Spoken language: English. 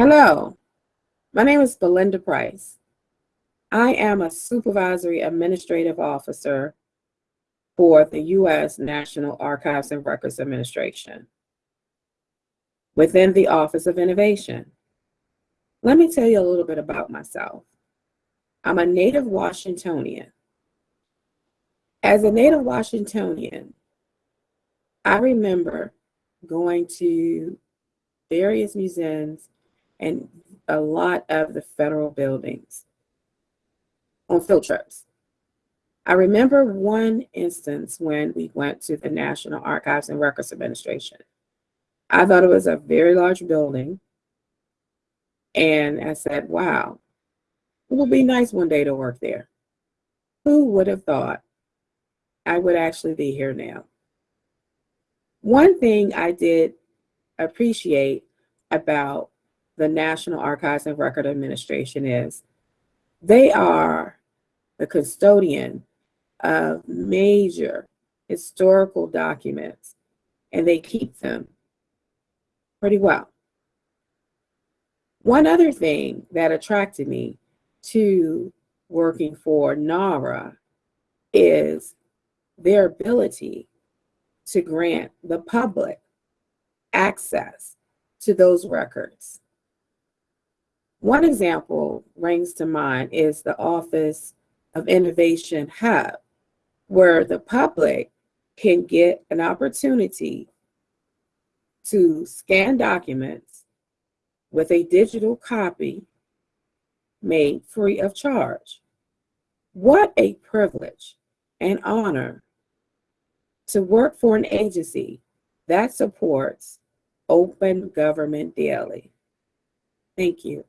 Hello, my name is Belinda Price. I am a supervisory administrative officer for the U.S. National Archives and Records Administration within the Office of Innovation. Let me tell you a little bit about myself. I'm a native Washingtonian. As a native Washingtonian, I remember going to various museums and a lot of the federal buildings on field trips. I remember one instance when we went to the National Archives and Records Administration. I thought it was a very large building. And I said, wow, it would be nice one day to work there. Who would have thought I would actually be here now? One thing I did appreciate about the National Archives and Record Administration is they are the custodian of major historical documents and they keep them pretty well. One other thing that attracted me to working for NARA is their ability to grant the public access to those records. One example rings to mind is the Office of Innovation Hub, where the public can get an opportunity to scan documents with a digital copy made free of charge. What a privilege and honor to work for an agency that supports open government daily. Thank you.